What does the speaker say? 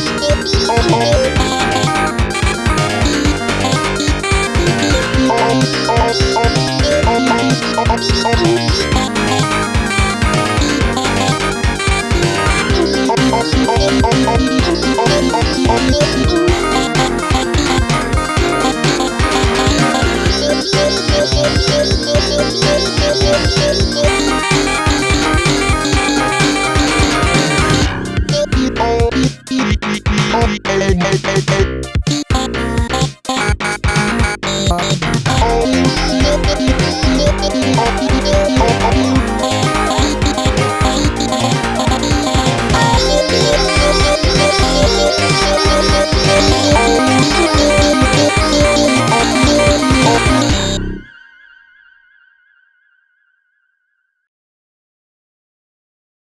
If you Bye.